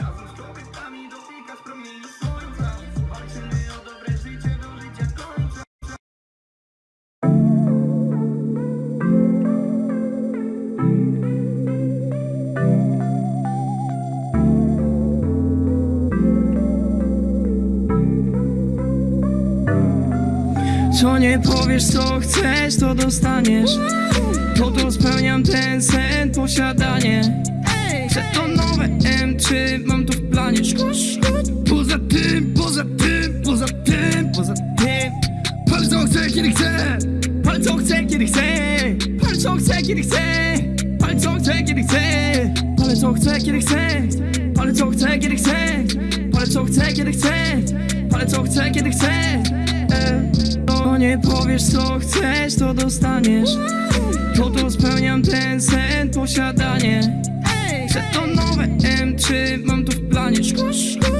Razem z kobietami dotykać promieni słońca Walczymy o dobre życie do życia końca Co nie powiesz, co chcesz, to dostaniesz. Po to spełniam ten sen, posiadanie. Chcę M3, mam to w planie Poza tym, poza tym, poza tym, poza tym. Palę co chcę, kiedy chcę. Palę co chcę, kiedy chcę. Palę co chcę, kiedy chcę. Palę co chcę, kiedy chcę. Palę co chcę, kiedy chcę. Palę co chcę, kiedy chcę. Palę co chcę, kiedy chcę. Palę co chcę, kiedy chcę. E, To nie powiesz co chcesz, to dostaniesz. Po to spełniam ten sen, posiadanie. Chcę to ukryj, mam to w planie. Szkosz,